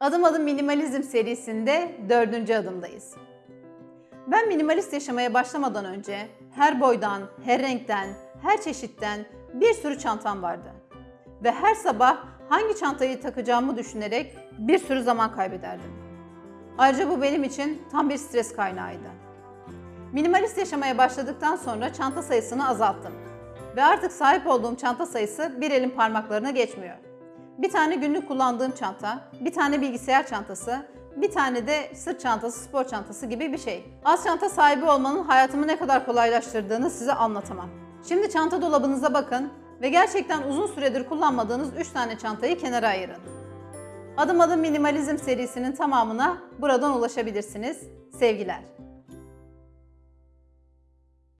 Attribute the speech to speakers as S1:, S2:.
S1: Adım Adım Minimalizm serisinde dördüncü adımdayız. Ben minimalist yaşamaya başlamadan önce her boydan, her renkten, her çeşitten bir sürü çantam vardı. Ve her sabah hangi çantayı takacağımı düşünerek bir sürü zaman kaybederdim. Ayrıca bu benim için tam bir stres kaynağıydı. Minimalist yaşamaya başladıktan sonra çanta sayısını azalttım. Ve artık sahip olduğum çanta sayısı bir elin parmaklarına geçmiyor. Bir tane günlük kullandığım çanta, bir tane bilgisayar çantası, bir tane de sırt çantası, spor çantası gibi bir şey. Az çanta sahibi olmanın hayatımı ne kadar kolaylaştırdığını size anlatamam. Şimdi çanta dolabınıza bakın ve gerçekten uzun süredir kullanmadığınız 3 tane çantayı kenara ayırın. Adım adım minimalizm serisinin tamamına buradan ulaşabilirsiniz. Sevgiler.